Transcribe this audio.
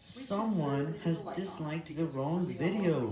Someone has disliked the wrong video.